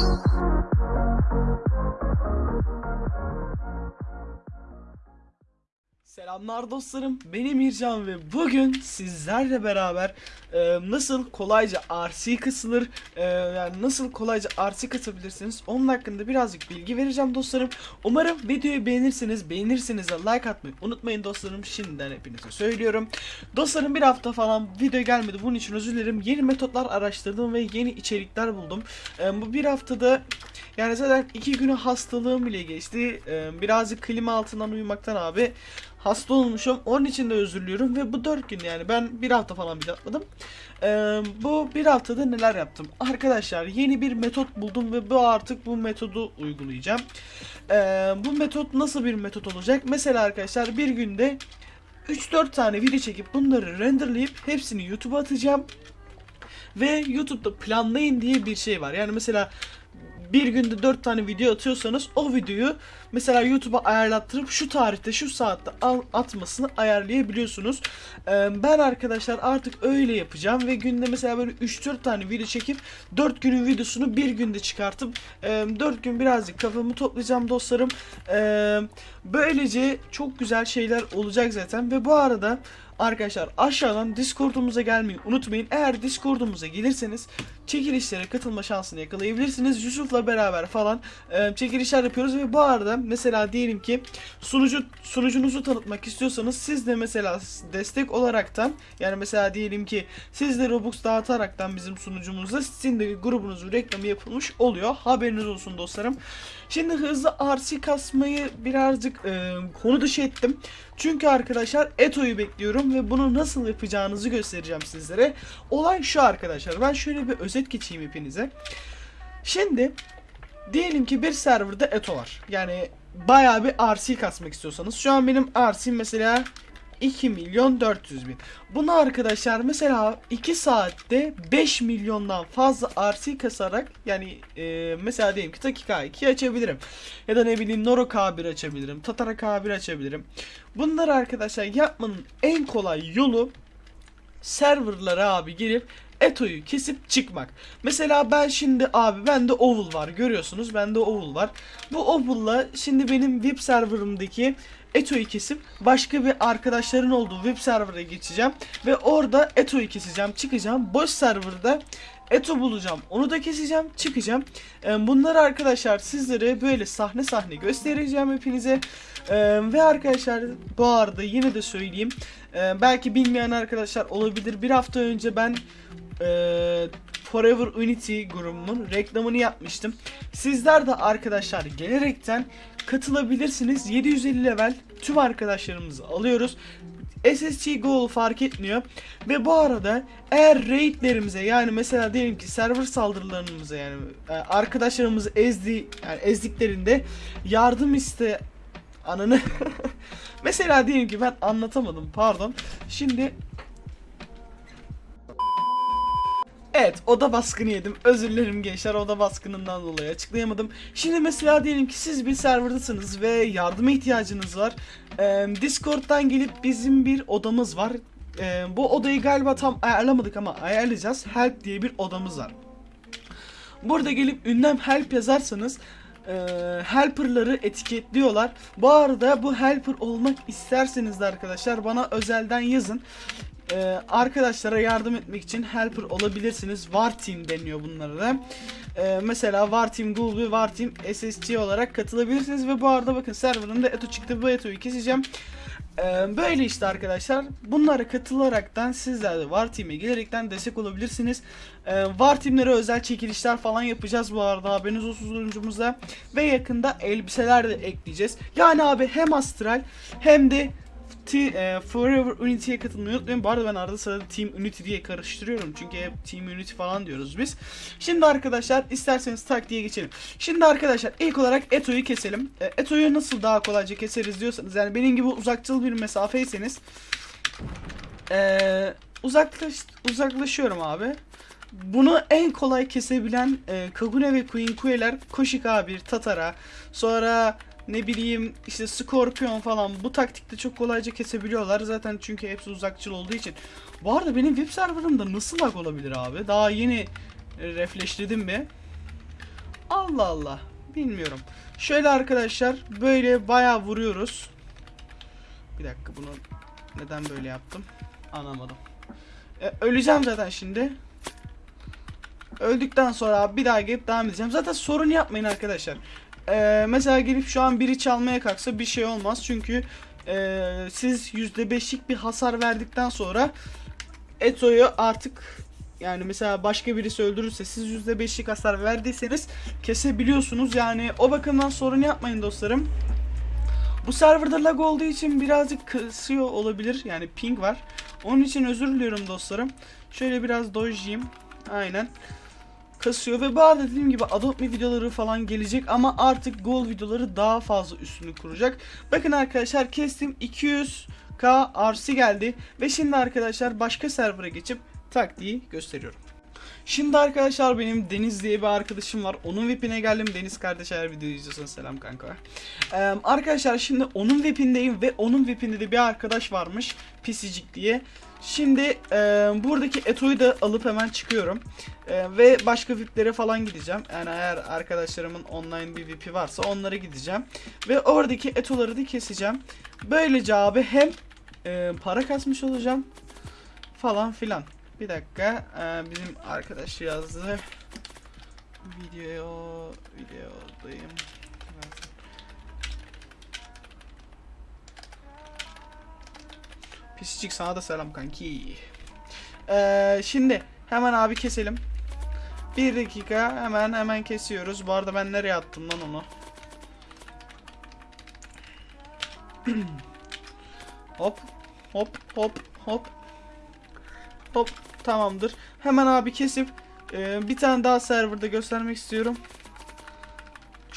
あっ。Selamlar dostlarım, benim İrcan ve bugün sizlerle beraber e, nasıl kolayca RC kısılır, e, yani nasıl kolayca RC kasabilirsiniz onun hakkında birazcık bilgi vereceğim dostlarım. Umarım videoyu beğenirsiniz, beğenirseniz de like atmayı unutmayın dostlarım, şimdiden hepinize söylüyorum. Dostlarım bir hafta falan video gelmedi, bunun için özür dilerim. Yeni metotlar araştırdım ve yeni içerikler buldum. E, bu bir haftada yani zaten iki günü hastalığım bile geçti. E, birazcık klima altından uyumaktan abi hasta olmuşum. Onun için de özür diliyorum ve bu 4 gün yani ben bir hafta falan bir atladım. Ee, bu bir haftada neler yaptım? Arkadaşlar yeni bir metot buldum ve bu artık bu metodu uygulayacağım. Ee, bu metot nasıl bir metot olacak? Mesela arkadaşlar bir günde 3-4 tane video çekip bunları renderlayıp hepsini YouTube'a atacağım. Ve YouTube'da planlayın diye bir şey var. Yani mesela bir günde 4 tane video atıyorsanız o videoyu mesela YouTube'a ayarlattırıp şu tarihte şu saatte atmasını ayarlayabiliyorsunuz. Ee, ben arkadaşlar artık öyle yapacağım ve günde mesela böyle 3-4 tane video çekip 4 günün videosunu bir günde çıkartıp e, 4 gün birazcık kafamı toplayacağım dostlarım. Ee, böylece çok güzel şeyler olacak zaten ve bu arada Arkadaşlar aşağıdan Discord'umuza gelmeyi unutmayın. Eğer Discord'umuza gelirseniz çekilişlere katılma şansını yakalayabilirsiniz. Yusuf'la beraber falan e, çekilişler yapıyoruz ve bu arada mesela diyelim ki sunucu sunucunuzu tanıtmak istiyorsanız siz de mesela destek olaraktan yani mesela diyelim ki siz de Robux dağıtaraktan bizim sunucumuzda sizin de grubunuzun reklamı yapılmış oluyor. Haberiniz olsun dostlarım. Şimdi hızlı RC kasmayı birazcık e, konu dışı ettim. Çünkü arkadaşlar Eto'yu bekliyorum ve bunu nasıl yapacağınızı göstereceğim sizlere. Olay şu arkadaşlar. Ben şöyle bir özet geçeyim hepinize. Şimdi diyelim ki bir serverda Eto var. Yani bayağı bir RC kasmak istiyorsanız. Şu an benim RC mesela 2 milyon 400 bin. Bunu arkadaşlar mesela 2 saatte 5 milyondan fazla RC kasarak yani e, mesela diyelim ki Taki K2 açabilirim. Ya da ne bileyim Noro K1 açabilirim. Tatara K1 açabilirim. Bunları arkadaşlar yapmanın en kolay yolu serverlara abi girip Eto'yu kesip çıkmak. Mesela ben şimdi abi bende Oval var görüyorsunuz bende Oval var. Bu Oval'la şimdi benim VIP serverımdaki Eto'yu kesip başka bir arkadaşların olduğu web server'a geçeceğim. Ve orada Eto'yu keseceğim çıkacağım. Boş serverda Eto bulacağım onu da keseceğim çıkacağım. Ee, bunları arkadaşlar sizlere böyle sahne sahne göstereceğim hepinize. Ee, ve arkadaşlar bu arada yine de söyleyeyim. Ee, belki bilmeyen arkadaşlar olabilir. Bir hafta önce ben Forever Unity grubumun reklamını yapmıştım. Sizler de arkadaşlar gelerekten katılabilirsiniz. 750 level tüm arkadaşlarımızı alıyoruz. SSG Goal fark etmiyor. Ve bu arada eğer raidlerimize yani mesela diyelim ki server saldırılarımıza yani e, arkadaşlarımızı ezdi yani ezdiklerinde yardım iste ananı mesela diyelim ki ben anlatamadım pardon. Şimdi Evet oda baskını yedim. Özür dilerim gençler oda baskınından dolayı açıklayamadım. Şimdi mesela diyelim ki siz bir serverdasınız ve yardıma ihtiyacınız var. Ee, Discord'dan gelip bizim bir odamız var. Ee, bu odayı galiba tam ayarlamadık ama ayarlayacağız. Help diye bir odamız var. Burada gelip ünlem help yazarsanız e, helper'ları etiketliyorlar. Bu arada bu helper olmak isterseniz de arkadaşlar bana özelden yazın. Ee, arkadaşlara yardım etmek için helper olabilirsiniz. War Team deniyor bunlara da. Ee, mesela War Team Google ve War Team SSC olarak katılabilirsiniz ve bu arada bakın serverında Eto çıktı. Bu Eto'yu keseceğim. Ee, böyle işte arkadaşlar. Bunlara katılaraktan sizler de War Team'e gelerekten destek olabilirsiniz. Ee, War Team'lere özel çekilişler falan yapacağız bu arada haberiniz olsun sunucumuzda. Ve yakında elbiseler de ekleyeceğiz. Yani abi hem Astral hem de e, Forever Unity'ye katılmayı unutmayın. Bu arada ben arada sırada Team Unity diye karıştırıyorum. Çünkü hep Team Unity falan diyoruz biz. Şimdi arkadaşlar isterseniz tak diye geçelim. Şimdi arkadaşlar ilk olarak Eto'yu keselim. E, Eto'yu nasıl daha kolayca keseriz diyorsanız yani benim gibi uzakçıl bir mesafeyseniz e, uzaklaş, uzaklaşıyorum abi. Bunu en kolay kesebilen e, Kagune ve Queen Kue'ler Koshika A1, Tatara, sonra ne bileyim işte Scorpion falan bu taktikte çok kolayca kesebiliyorlar. Zaten çünkü hepsi uzakçıl olduğu için. Bu arada benim web serverımda nasıl lag olabilir abi? Daha yeni e, refreshledim bir. Allah Allah. Bilmiyorum. Şöyle arkadaşlar böyle bayağı vuruyoruz. Bir dakika bunu neden böyle yaptım? Anlamadım. E, öleceğim zaten şimdi. Öldükten sonra bir daha gelip devam edeceğim. Zaten sorun yapmayın arkadaşlar. E, mesela gelip şu an biri çalmaya kalksa bir şey olmaz. Çünkü e, siz %5'lik bir hasar verdikten sonra Eto'yu artık yani mesela başka birisi öldürürse siz %5'lik hasar verdiyseniz kesebiliyorsunuz. Yani o bakımdan sorun yapmayın dostlarım. Bu serverda lag olduğu için birazcık kısıyor olabilir. Yani ping var. Onun için özür diliyorum dostlarım. Şöyle biraz dojeyim. Aynen. Kasıyor ve arada dediğim gibi Adopt Me videoları falan gelecek ama artık Gold videoları daha fazla üstünü kuracak. Bakın arkadaşlar kestim 200k RC geldi ve şimdi arkadaşlar başka server'a geçip taktiği gösteriyorum. Şimdi arkadaşlar benim Deniz diye bir arkadaşım var. Onun VIP'ine geldim. Deniz kardeş eğer videoyu izliyorsan selam kanka. Ee, arkadaşlar şimdi onun VIP'indeyim ve onun VIP'inde de bir arkadaş varmış. Pisicik diye. Şimdi e, buradaki Eto'yu da alıp hemen çıkıyorum. E, ve başka VIP'lere falan gideceğim. Yani eğer arkadaşlarımın online bir VIP'i varsa onlara gideceğim. Ve oradaki Eto'ları da keseceğim. Böylece abi hem e, para kasmış olacağım falan filan. Bir dakika. Ee, bizim arkadaş yazdı. Video videodayım. Pisicik sana da selam kanki. Ee, şimdi hemen abi keselim. Bir dakika hemen hemen kesiyoruz. Bu arada ben nereye attım lan onu? hop hop hop hop Hop tamamdır. Hemen abi kesip e, bir tane daha serverda göstermek istiyorum.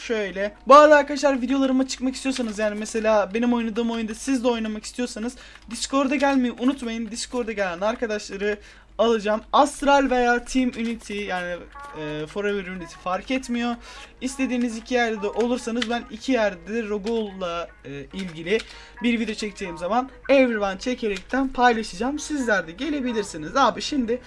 Şöyle. Bu arada arkadaşlar videolarıma çıkmak istiyorsanız yani mesela benim oynadığım oyunda siz de oynamak istiyorsanız Discord'a gelmeyi unutmayın. Discord'a gelen arkadaşları alacağım. Astral veya Team Unity yani e, Forever Unity fark etmiyor. İstediğiniz iki yerde de olursanız ben iki yerde de Rogol'la e, ilgili bir video çekeceğim zaman Everyone çekerekten paylaşacağım. Sizler de gelebilirsiniz. Abi şimdi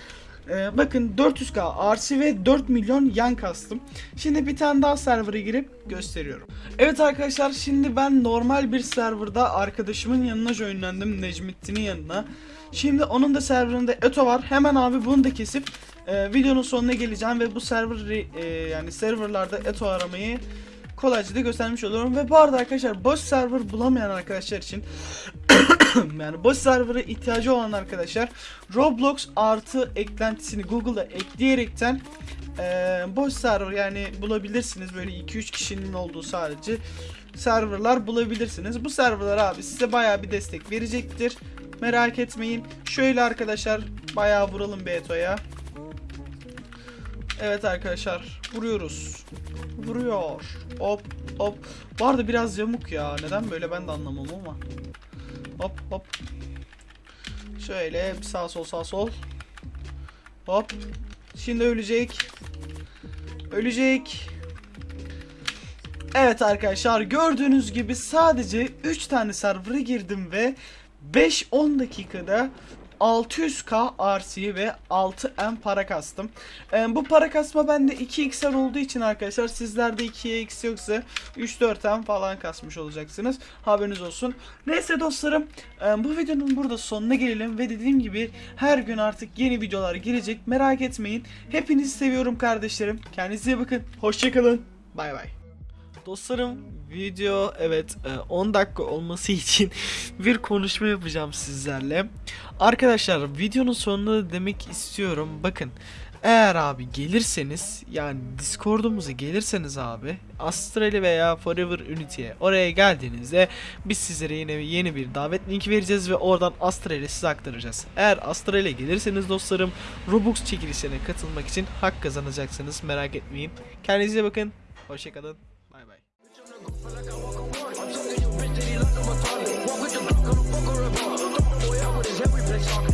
e, bakın 400k RC ve 4 milyon yan kastım. Şimdi bir tane daha server'a girip gösteriyorum. Evet arkadaşlar şimdi ben normal bir serverda arkadaşımın yanına joinlendim. Necmettin'in yanına. Şimdi onun da serverında Eto var. Hemen abi bunu da kesip e, videonun sonuna geleceğim ve bu server e, yani serverlarda Eto aramayı kolayca da göstermiş oluyorum. Ve bu arada arkadaşlar boş server bulamayan arkadaşlar için yani boş server'a ihtiyacı olan arkadaşlar Roblox artı eklentisini Google'da ekleyerekten e, boş server yani bulabilirsiniz. Böyle 2-3 kişinin olduğu sadece serverlar bulabilirsiniz. Bu serverlar abi size baya bir destek verecektir. Merak etmeyin. Şöyle arkadaşlar bayağı vuralım Beto'ya. Evet arkadaşlar vuruyoruz. Vuruyor. Hop hop. Bu arada biraz yamuk ya. Neden böyle ben de anlamam ama. Hop hop. Şöyle sağ sol sağ sol. Hop. Şimdi ölecek. Ölecek. Evet arkadaşlar gördüğünüz gibi sadece 3 tane server'a girdim ve 5-10 dakikada 600k RC ve 6M para kastım. Ee, bu para kasma bende 2x'ler olduğu için arkadaşlar sizlerde 2x yoksa 3-4M falan kasmış olacaksınız. Haberiniz olsun. Neyse dostlarım e, bu videonun burada sonuna gelelim ve dediğim gibi her gün artık yeni videolar gelecek. Merak etmeyin. Hepinizi seviyorum kardeşlerim. Kendinize iyi bakın. Hoşçakalın. Bay bay. Dostlarım video evet e, 10 dakika olması için bir konuşma yapacağım sizlerle. Arkadaşlar videonun sonunda da demek istiyorum. Bakın eğer abi gelirseniz yani Discord'umuza gelirseniz abi Astral'e veya Forever Unity'ye oraya geldiğinizde biz sizlere yine yeni bir davet linki vereceğiz ve oradan Astral'e size aktaracağız. Eğer Astral'e gelirseniz dostlarım Robux çekilişlerine katılmak için hak kazanacaksınız merak etmeyin. Kendinize bakın. Hoşçakalın. I'm talking your bitch, did he like I'm a toilet? Walk with the block, I don't fuck a. Throw my boy out with his head, we play soccer.